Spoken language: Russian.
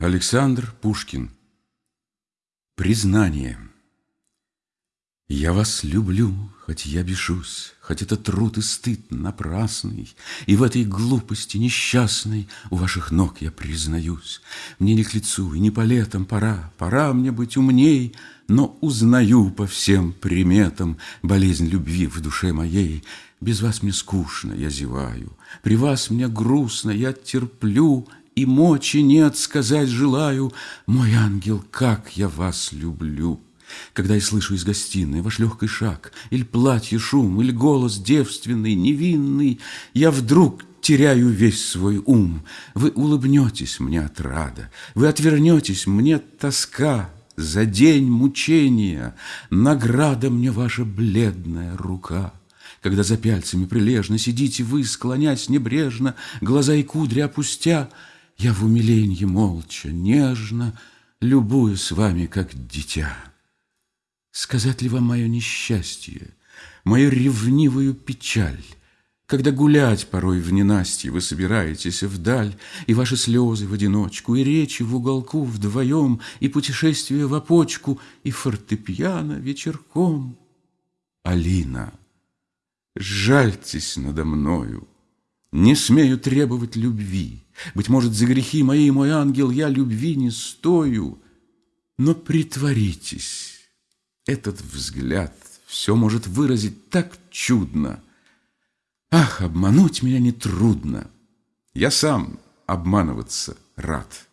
Александр Пушкин Признание Я вас люблю, хоть я бешусь, Хоть это труд и стыд напрасный, И в этой глупости несчастной У ваших ног я признаюсь. Мне не к лицу и не по летам пора, Пора мне быть умней, Но узнаю по всем приметам Болезнь любви в душе моей. Без вас мне скучно, я зеваю, При вас мне грустно, я терплю — и мочи нет сказать желаю, Мой ангел, как я вас люблю. Когда я слышу из гостиной ваш легкий шаг, Или платье шум, или голос девственный, невинный, Я вдруг теряю весь свой ум. Вы улыбнетесь мне от рада, Вы отвернетесь, мне тоска, За день мучения Награда мне ваша бледная рука. Когда за пяльцами прилежно Сидите вы, склонясь небрежно, Глаза и кудри опустя, я в умиленье молча, нежно Любую с вами, как дитя. Сказать ли вам мое несчастье, Мою ревнивую печаль, Когда гулять порой в ненастье Вы собираетесь вдаль, И ваши слезы в одиночку, И речи в уголку вдвоем, И путешествие в опочку, И фортепиано вечерком. Алина, жальтесь надо мною, Не смею требовать любви, быть может, за грехи мои, мой ангел, я любви не стою. Но притворитесь, этот взгляд все может выразить так чудно. Ах, обмануть меня нетрудно. Я сам обманываться рад.